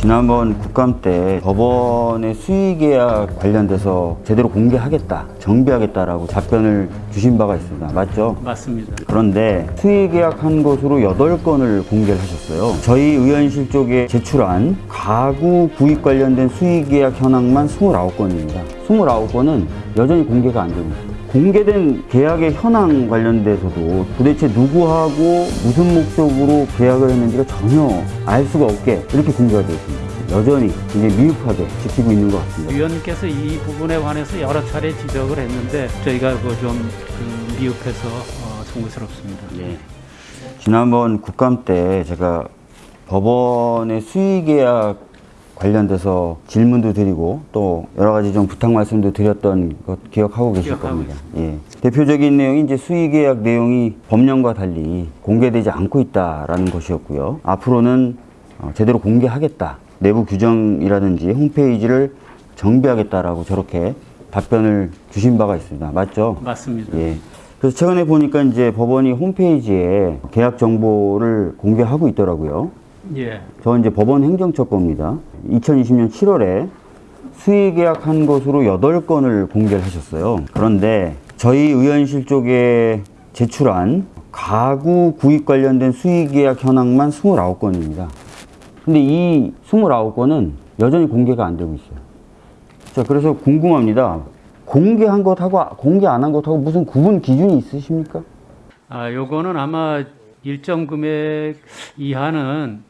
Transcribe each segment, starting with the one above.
지난번 국감 때 법원의 수의계약 관련돼서 제대로 공개하겠다, 정비하겠다라고 답변을 주신 바가 있습니다. 맞죠? 맞습니다. 그런데 수의계약한 것으로 8건을 공개를 하셨어요. 저희 의원실 쪽에 제출한 가구 구입 관련된 수의계약 현황만 29건입니다. 29건은 여전히 공개가 안 되고 있어요. 공개된 계약의 현황 관련돼서도 도대체 누구하고 무슨 목적으로 계약을 했는지가 전혀 알 수가 없게 이렇게 공개가 되어 있습니다. 여전히 굉장히 미흡하게 지키고 있는 것 같습니다. 위원님께서 이 부분에 관해서 여러 차례 지적을 했는데 저희가 그좀 그 미흡해서 어, 송구스럽습니다. 예. 지난번 국감 때 제가 법원의 수의계약 관련돼서 질문도 드리고 또 여러 가지 좀 부탁 말씀도 드렸던 것 기억하고 계실 기억하고 겁니다. 예. 대표적인 내용이 이제 수의계약 내용이 법령과 달리 공개되지 않고 있다라는 것이었고요. 앞으로는 어, 제대로 공개하겠다. 내부 규정이라든지 홈페이지를 정비하겠다라고 저렇게 답변을 주신 바가 있습니다. 맞죠? 맞습니다. 예. 그래서 최근에 보니까 이제 법원이 홈페이지에 계약 정보를 공개하고 있더라고요. 예. 저 이제 법원 행정처 겁니다. 2020년 7월에 수의 계약한 것으로 8건을 공개를 하셨어요. 그런데 저희 의원실 쪽에 제출한 가구 구입 관련된 수의 계약 현황만 29건입니다. 근데 이 29건은 여전히 공개가 안 되고 있어요. 자, 그래서 궁금합니다. 공개한 것하고 공개 안 한 것하고 무슨 구분 기준이 있으십니까? 아, 요거는 아마 일정 금액 이하는 예,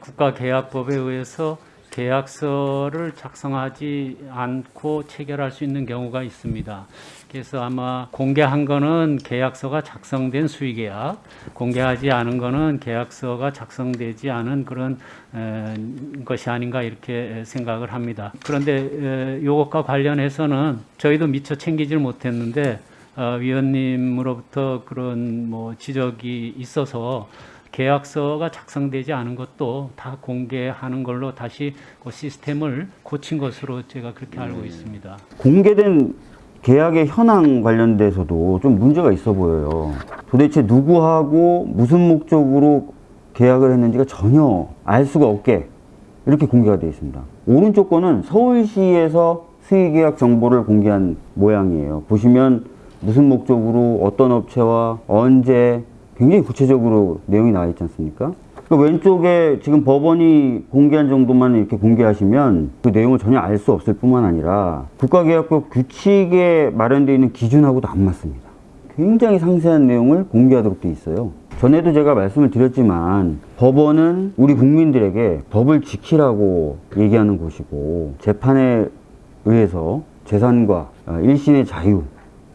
국가계약법에 의해서 계약서를 작성하지 않고 체결할 수 있는 경우가 있습니다. 그래서 아마 공개한 거는 계약서가 작성된 수의계약, 공개하지 않은 거는 계약서가 작성되지 않은 그런 에, 것이 아닌가 이렇게 생각을 합니다. 그런데 이것과 관련해서는 저희도 미처 챙기질 못했는데 어, 위원님으로부터 그런 뭐 지적이 있어서 계약서가 작성되지 않은 것도 다 공개하는 걸로 다시 그 시스템을 고친 것으로 제가 그렇게 알고 있습니다. 공개된 계약의 현황 관련돼서도 좀 문제가 있어 보여요. 도대체 누구하고 무슨 목적으로 계약을 했는지가 전혀 알 수가 없게 이렇게 공개가 되어 있습니다. 오른쪽 거는 서울시에서 수의계약 정보를 공개한 모양이에요. 보시면 무슨 목적으로 어떤 업체와 언제 굉장히 구체적으로 내용이 나와 있지 않습니까? 그 왼쪽에 지금 법원이 공개한 정도만 이렇게 공개하시면 그 내용을 전혀 알 수 없을 뿐만 아니라 국가계약법 규칙에 마련되어 있는 기준하고도 안 맞습니다. 굉장히 상세한 내용을 공개하도록 되어 있어요. 전에도 제가 말씀을 드렸지만 법원은 우리 국민들에게 법을 지키라고 얘기하는 곳이고 재판에 의해서 재산과 어, 일신의 자유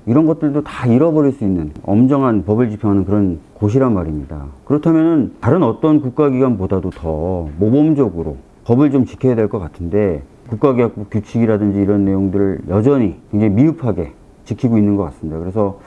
이런 것들도 다 잃어버릴 수 있는 엄정한 법을 집행하는 그런 곳이란 말입니다. 그렇다면 다른 어떤 국가기관보다도 더 모범적으로 법을 좀 지켜야 될 것 같은데 국가계약법 규칙이라든지 이런 내용들을 여전히 굉장히 미흡하게 지키고 있는 것 같습니다. 그래서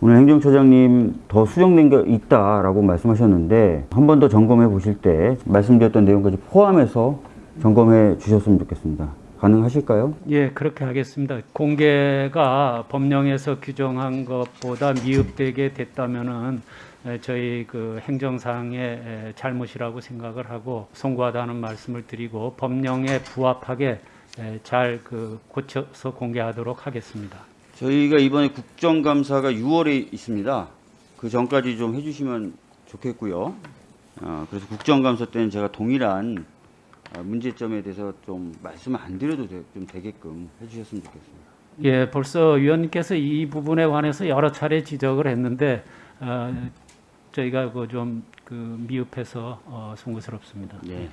오늘 행정처장님 더 수정된 게 있다라고 말씀하셨는데 한 번 더 점검해 보실 때 말씀드렸던 내용까지 포함해서 점검해 주셨으면 좋겠습니다. 가능하실까요? 예, 그렇게 하겠습니다. 공개가 법령에서 규정한 것보다 미흡되게 됐다면은 에, 저희 그 행정상의 에, 잘못이라고 생각을 하고 송구하다는 말씀을 드리고 법령에 부합하게 에, 잘그 고쳐서 공개하도록 하겠습니다. 저희가 이번에 국정감사가 6월에 있습니다. 그 전까지 좀 해주시면 좋겠고요. 어, 그래서 국정감사 때는 제가 동일한 어, 문제점에 대해서 좀 말씀을 안 드려도 되, 좀 되게끔 해주셨으면 좋겠습니다. 예, 벌써 위원님께서 이 부분에 관해서 여러 차례 지적을 했는데 어, 저희가 그좀그 미흡해서 어, 송구스럽습니다. 예.